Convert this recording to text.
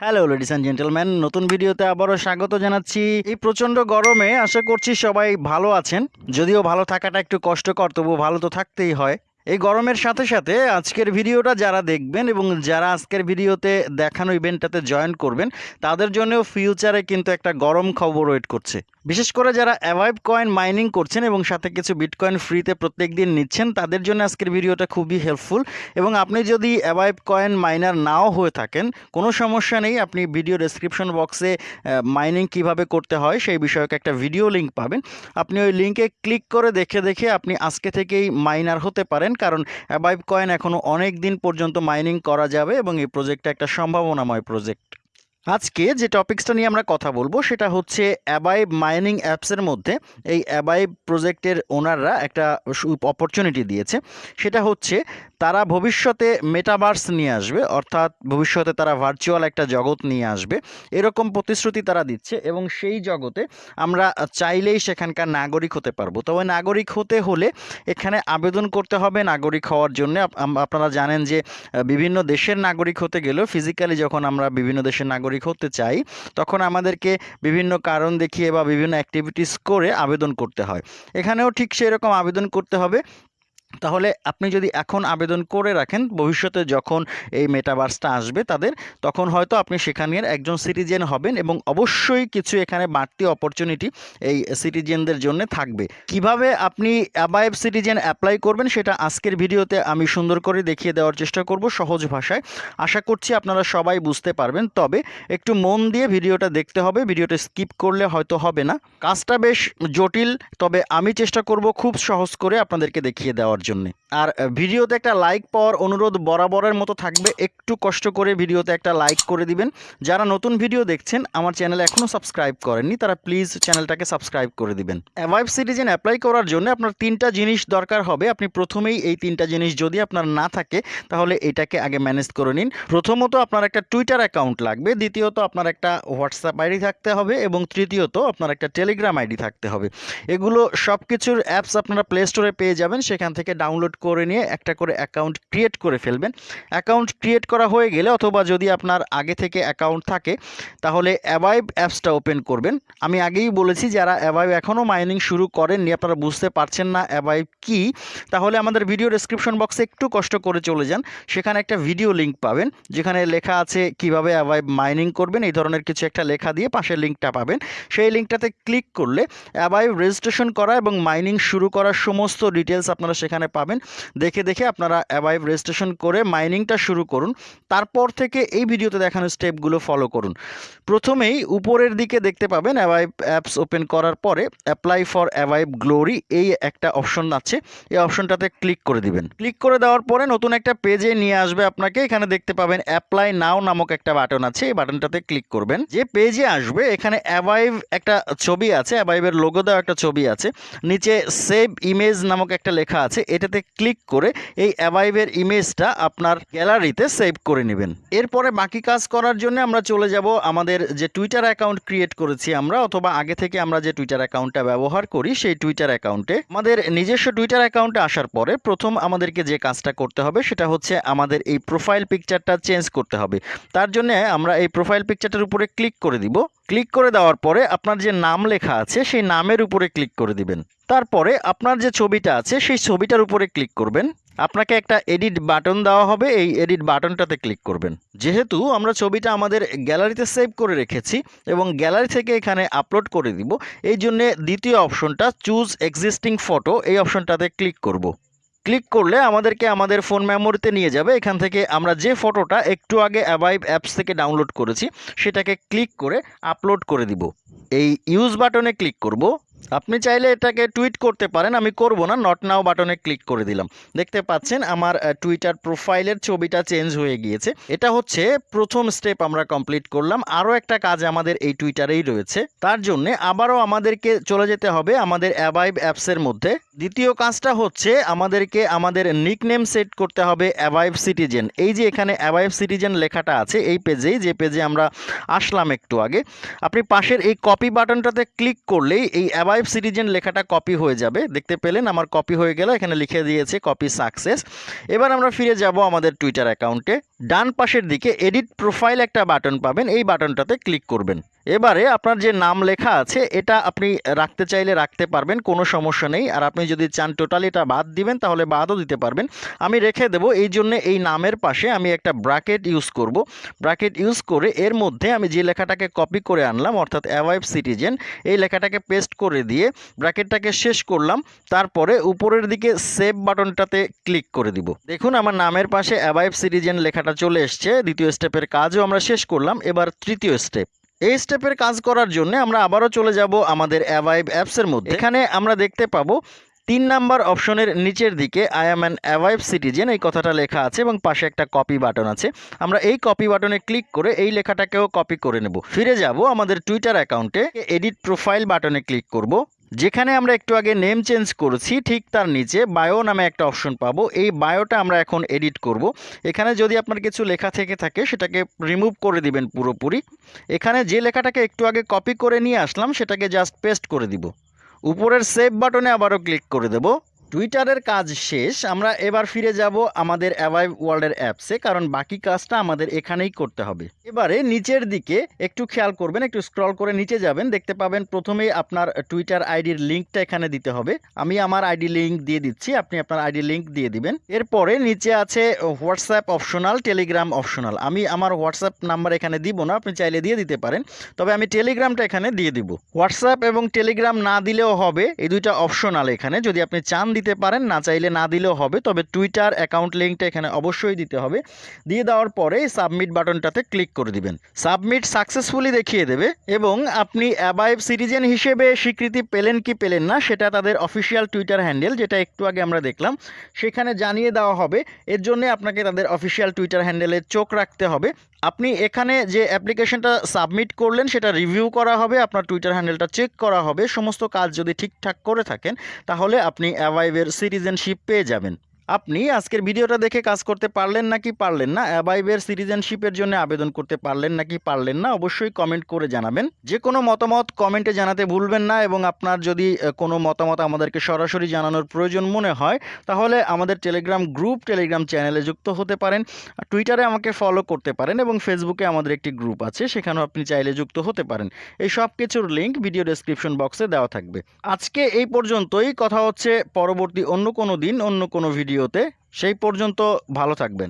Hello ladies and gentleman নতুন ভিডিওতে আবারও স্বাগত জানাচ্ছি। এই প্রচণ্ড গরমে আশা করছি সবাই ভালো আছেন। যদিও ভালো থাকাটা একটু কষ্টকর তবু ভালো তো থাকতেই হয়। এই গরমের সাথে সাথে আজকের ভিডিওটা যারা দেখবেন এবং যারা আজকের ভিডিওতে দেখানো ইভেন্টটাতে জয়েন করবেন, তাদের জন্যও ফিউচারে কিন্তু একটা গরম খবর ওয়েট করছে। বিশেষ করে যারা অ্যাভাইভ কয়েন মাইনিং করছেন এবং সাথে কিছু বিটকয়েন ফ্রিতে প্রত্যেক দিন নিচ্ছেন, তাদের জন্য আজকের ভিডিওটা খুবই হেল্পফুল এবং আপনি যদি অ্যাভাইভ কয়েন মাইনার নাও হয়ে থাকেন, কোনো সমস্যা নেই, আপনি ভিডিও ডেসক্রিপশন বক্সে মাইনিং কীভাবে করতে হয় সেই বিষয়ক একটা ভিডিও লিঙ্ক পাবেন। আপনি ওই লিঙ্কে ক্লিক করে দেখে দেখে আপনি আজকে থেকেই মাইনার হতে পারেন কারণ অ্যাবাইভ কয়েন এখনও অনেক দিন পর্যন্ত মাইনিং করা যাবে এবং এই প্রজেক্টটা একটা সম্ভাবনাময় প্রজেক্ট আজকে যে টপিক্সটা নিয়ে আমরা কথা বলব, সেটা হচ্ছে অ্যাবাইব মাইনিং অ্যাপসের মধ্যে এই অ্যাবাইব প্রজেক্টের ওনাররা একটা অপরচুনিটি দিয়েছে। সেটা হচ্ছে তারা ভবিষ্যতে মেটাভার্স নিয়ে আসবে, অর্থাৎ ভবিষ্যতে তারা ভার্চুয়াল একটা জগৎ নিয়ে আসবে। এরকম প্রতিশ্রুতি তারা দিচ্ছে এবং সেই জগতে আমরা চাইলেই সেখানকার নাগরিক হতে পারব। তবে নাগরিক হতে হলে এখানে আবেদন করতে হবে নাগরিক হওয়ার জন্য। আপনারা জানেন যে বিভিন্ন দেশের নাগরিক হতে গেলেও ফিজিক্যালি যখন আমরা বিভিন্ন দেশের নাগরিক হতে চাই, তখন আমাদেরকে বিভিন্ন কারণ দেখিয়ে বা বিভিন্ন অ্যাক্টিভিটিস করে আবেদন করতে হয়। এখানেও ঠিক সেরকম আবেদন করতে হবে। তাহলে আপনি যদি এখন আবেদন করে রাখেন, ভবিষ্যতে যখন এই মেটাভার্সটা আসবে তাদের, তখন হয়তো আপনি সেখানের একজন সিটিজেন হবেন এবং অবশ্যই কিছু এখানে বাড়তি অপরচুনিটি এই সিটিজেনদের জন্য থাকবে। কীভাবে আপনি অ্যাবাইভ সিটিজেন অ্যাপ্লাই করবেন সেটা আজকের ভিডিওতে আমি সুন্দর করে দেখিয়ে দেওয়ার চেষ্টা করব সহজ ভাষায়। আশা করছি আপনারা সবাই বুঝতে পারবেন, তবে একটু মন দিয়ে ভিডিওটা দেখতে হবে, ভিডিওটা স্কিপ করলে হয়তো হবে না। কাজটা বেশ জটিল, তবে আমি চেষ্টা করব খুব সহজ করে আপনাদেরকে দেখিয়ে দেওয়ার। জন্য। আর ভিডিওতে একটা লাইক পাওয়ার অনুরোধ বরাবরের মতো থাকবে। একটু কষ্ট করে ভিডিওতে একটা লাইক করে দিবেন। যারা নতুন ভিডিও দেখছেন, আমার চ্যানেল এখনও সাবস্ক্রাইব করেননি, তারা প্লিজ চ্যানেলটাকে সাবস্ক্রাইব করে দিবেন। অ্যাভাইভ সিটিজেন অ্যাপ্লাই করার জন্য আপনার তিনটা জিনিস দরকার হবে। আপনি প্রথমেই এই তিনটা জিনিস যদি আপনার না থাকে, তাহলে এটাকে আগে ম্যানেজ করে নিন। প্রথমত আপনার একটা টুইটার অ্যাকাউন্ট লাগবে, দ্বিতীয়ত আপনার একটা হোয়াটসঅ্যাপ আইডি থাকতে হবে, এবং তৃতীয়ত আপনার একটা টেলিগ্রাম আইডি থাকতে হবে। এগুলো সব কিছুর অ্যাপস আপনারা প্লে স্টোরে পেয়ে যাবেন, সেখান থেকে ডাউনলোড করে নিয়ে একটা করে অ্যাকাউন্ট ক্রিয়েট করে ফেলবেন। অ্যাকাউন্ট ক্রিয়েট করা হয়ে গেলে অথবা যদি আপনার আগে থেকে অ্যাকাউন্ট থাকে, তাহলে অ্যাভাইভ অ্যাপসটা ওপেন করবেন। আমি আগেই বলেছি, যারা অ্যাভাইভ এখনও মাইনিং শুরু করেননি, আপনারা বুঝতে পারছেন না অ্যাভাইভ কি, তাহলে আমাদের ভিডিও ডেসক্রিপশন বক্সে একটু কষ্ট করে চলে যান। সেখানে একটা ভিডিও লিঙ্ক পাবেন, যেখানে লেখা আছে কীভাবে অ্যাভাইভ মাইনিং করবেন, এই ধরনের কিছু একটা লেখা দিয়ে পাশের লিঙ্কটা পাবেন। সেই লিঙ্কটাতে ক্লিক করলে অ্যাভাইভ রেজিস্ট্রেশন করা এবং মাইনিং শুরু করার সমস্ত ডিটেলস আপনারা সেখানে পাবেন। দেখে দেখে আপনারা অ্যাভাইভ রেজিস্ট্রেশন করে মাইনিংটা শুরু করুন। তারপর থেকে এই ভিডিওতে দেখানো স্টেপগুলো ফলো করুন। প্রথমেই উপরের দিকে দেখতে পাবেন অ্যাভাইভ অ্যাপস ওপেন করার পরে অ্যাপ্লাই ফর অ্যাভাইভ গ্লোরি এই একটা অপশন আছে। এই অপশনটাতে ক্লিক করে দিবেন। ক্লিক করে দেওয়ার পরে নতুন একটা পেজে নিয়ে আসবে আপনাকে। এখানে দেখতে পাবেন অ্যাপ্লাই নাও নামক একটা বাটন আছে। এই বাটনটাতে ক্লিক করবেন। যে পেজে আসবে, এখানে অ্যাভাইভ একটা ছবি আছে। অ্যাভাইভের লোগো দেওয়া একটা ছবি আছে। নিচে সেভ ইমেজ নামক একটা লেখা আছে। এটাতে ক্লিক করে এই অ্যাভাইভের ইমেজটা আপনার গ্যালারিতে সেভ করে নেবেন। এরপরে বাকি কাজ করার জন্য আমরা চলে যাব আমাদের যে টুইটার অ্যাকাউন্ট ক্রিয়েট করেছি আমরা অথবা আগে থেকে আমরা যে টুইটার অ্যাকাউন্টটা ব্যবহার করি, সেই টুইটার অ্যাকাউন্টে আমাদের নিজস্ব টুইটার অ্যাকাউন্টে আসার পরে প্রথম আমাদেরকে যে কাজটা করতে হবে সেটা হচ্ছে আমাদের এই প্রোফাইল পিকচারটা চেঞ্জ করতে হবে। তার জন্য আমরা এই প্রোফাইল পিকচারটার উপরে ক্লিক করে দিব। ক্লিক করে দেওয়ার পরে আপনার যে নাম লেখা আছে, সেই নামের উপরে ক্লিক করে দিবেন। তারপরে আপনার যে ছবিটা আছে, সেই ছবিটার উপরে ক্লিক করবেন। আপনাকে একটা এডিট বাটন দেওয়া হবে, এই এডিট বাটনটাতে ক্লিক করবেন। যেহেতু আমরা ছবিটা আমাদের গ্যালারিতে সেভ করে রেখেছি এবং গ্যালারি থেকে এখানে আপলোড করে দিব, এই জন্যে দ্বিতীয় অপশনটা চুজ এক্সিস্টিং ফটো, এই অপশনটাতে ক্লিক করব। ক্লিক করলে আমাদেরকে আমাদের ফোন মেমোরিতে নিয়ে যাবে। এখান থেকে আমরা যে ফটোটা একটু আগে অ্যাভাইভ অ্যাপস থেকে ডাউনলোড করেছি, সেটাকে ক্লিক করে আপলোড করে দিব। এই ইউজ বাটনে ক্লিক করব। আপনি চাইলে এটাকে টুইট করতে পারেন, আমি করব না নট নাও বাটনে ক্লিক করে দিলাম। দেখতে পাচ্ছেন আমার টুইটার প্রোফাইলের ছবিটা চেঞ্জ হয়ে গিয়েছে। এটা হচ্ছে প্রথম স্টেপ আমরা কমপ্লিট করলাম। আরও একটা কাজ আমাদের এই টুইটারেই রয়েছে। তার জন্যে আবারও আমাদেরকে চলে যেতে হবে আমাদের অ্যাভাইভ অ্যাপসের মধ্যে। দ্বিতীয় কাজটা হচ্ছে আমাদেরকে আমাদের নিকনেম সেট করতে হবে অ্যাভাইভ সিটিজেন এই যে এখানে অ্যাভাইভ সিটিজেন লেখাটা আছে, এই পেজেই, যে পেজে আমরা আসলাম একটু আগে। আপনি পাশের এই কপি বাটনটাতে ক্লিক করলেই এই অ্যাভাইভ সিটিজেন লেখাটা কপি হয়ে যাবে। দেখতে পেলেন আমার কপি হয়ে গেল, এখানে লিখে দিয়েছে কপি সাকসেস এবার আমরা ফিরে যাব আমাদের টুইটার অ্যাকাউন্টে ডান পাশের দিকে এডিট প্রোফাইল একটা বাটন পাবেন, এই বাটনটাতে ক্লিক করবেন। এবারে আপনার যে নাম লেখা আছে, এটা আপনি রাখতে চাইলে রাখতে পারবেন, কোনো সমস্যা নেই। আর আপনি যদি চান টোটালি এটা বাদ দিবেন, তাহলে বাদও দিতে পারবেন। আমি রেখে দেব, এই জন্য এই নামের পাশে আমি একটা ব্র্যাকেট ইউজ করব। ব্র্যাকেট ইউজ করে এর মধ্যে আমি যে লেখাটাকে কপি করে আনলাম, অর্থাৎ অ্যাওয়াইভ সিটিজেন, এই লেখাটাকে পেস্ট করে দিয়ে ব্র্যাকেটটাকে শেষ করলাম। তারপরে উপরের দিকে সেভ বাটনটাতে ক্লিক করে দিব। দেখুন, আমার নামের পাশে অ্যাওয়াইভ সিটিজেন লেখাটা চলে এসছে। দ্বিতীয় স্টেপের কাজও আমরা শেষ করলাম। এবার তৃতীয় স্টেপ এই স্টেপের কাজ করার জন্য আমরা আবারও চলে যাব আমাদের অ্যাভাইভ অ্যাপসের মধ্যে। এখানে আমরা দেখতে পাবো তিন নাম্বার অপশনের নিচের দিকে আই অ্যাম অ্যান অ্যাভাইভ সিটিজেন এই কথাটা লেখা আছে এবং পাশে একটা কপি বাটন আছে। আমরা এই কপি বাটনে ক্লিক করে এই লেখাটাকেও কপি করে নেব। ফিরে যাব আমাদের টুইটার অ্যাকাউন্টে এডিট প্রোফাইল বাটনে ক্লিক করব। যেখানে আমরা একটু আগে নেম চেঞ্জ করেছি, ঠিক তার নিচে বায়ো নামে একটা অপশন পাবো। এই বায়োটা আমরা এখন এডিট করব। এখানে যদি আপনার কিছু লেখা থেকে থাকে, সেটাকে রিমুভ করে দিবেন পুরোপুরি। এখানে যে লেখাটাকে একটু আগে কপি করে নিয়ে আসলাম, সেটাকে জাস্ট পেস্ট করে দিব। উপরের সেভ বাটনে আবারও ক্লিক করে দেব। টুইটারের কাজ শেষ, আমরা এবার ফিরে যাব আমাদের অ্যাভাইভ ওয়ার্ল্ডের অ্যাপসে কারণ বাকি কাজটা আমাদের এখানেই করতে হবে। এবারে নিচের দিকে একটু খেয়াল করবেন, একটু স্ক্রল করে নিচে যাবেন, দেখতে পাবেন প্রথমেই আপনার টুইটার আইডির লিঙ্কটা এখানে দিতে হবে। আমি আমার আইডি লিঙ্ক দিয়ে দিচ্ছি, আপনি আপনার আইডি লিঙ্ক দিয়ে দিবেন। এরপরে নিচে আছে হোয়াটসঅ্যাপ অপশনাল টেলিগ্রাম অপশনাল আমি আমার হোয়াটসঅ্যাপ নাম্বার এখানে দিব না, আপনি চাইলে দিয়ে দিতে পারেন। তবে আমি টেলিগ্রামটা এখানে দিয়ে দিব। হোয়াটসঅ্যাপ এবং টেলিগ্রাম না দিলেও হবে, এই দুইটা অপশনাল এখানে। যদি আপনি চান দিতে পারেন, না চাইলে না দিলেও হবে। তবে টুইটার অ্যাকাউন্ট লিঙ্কটা এখানে অবশ্যই দিতে হবে। দিয়ে দেওয়ার পরে সাবমিট বাটনটাতে ক্লিক করে দিবেন। সাবমিট সাকসেসফুলি দেখিয়ে দেবে এবং আপনি অ্যাবাইভ সিটিজেন হিসেবে স্বীকৃতি পেলেন কি পেলেন না, সেটা তাদের অফিসিয়াল টুইটার হ্যান্ডেল যেটা একটু আগে আমরা দেখলাম, সেখানে জানিয়ে দেওয়া হবে। এর জন্য আপনাকে তাদের অফিসিয়াল টুইটার হ্যান্ডেলে চোখ রাখতে হবে। আপনি এখানে যে অ্যাপ্লিকেশনটা সাবমিট করলেন, সেটা রিভিউ করা হবে, আপনার টুইটার হ্যান্ডেলটা চেক করা হবে, সমস্ত কাজ যদি ঠিকঠাক করে থাকেন, তাহলে আপনি অ্যাভাইভের সিটিজেনশিপ পেয়ে যাবেন। আপনি আজকের ভিডিওটা দেখে কাজ করতে পারলেন নাকি পারলেন না? অ্যাবাইভের সিটিজেনশিপের জন্য আবেদন করতে পারলেন নাকি পারলেন না, অবশ্যই কমেন্ট করে জানাবেন। যে কোনো মতামত কমেন্টে জানাতে ভুলবেন না এবং আপনার যদি কোনো মতামত আমাদেরকে সরাসরি জানানোর প্রয়োজন মনে হয়, তাহলে আমাদের টেলিগ্রাম গ্রুপ টেলিগ্রাম চ্যানেলে যুক্ত হতে পারেন টুইটারে আমাকে ফলো করতে পারেন এবং ফেসবুকে আমাদের একটি গ্রুপ আছে, সেখানেও আপনি চাইলে যুক্ত হতে পারেন। এই সব কিছুর লিঙ্ক ভিডিও ডেসক্রিপশন বক্সে দেওয়া থাকবে। আজকে এই পর্যন্তই, কথা হচ্ছে পরবর্তী অন্য কোনো দিন, অন্য কোনো ভিডিওতে সেই পর্যন্ত ভালো থাকবেন।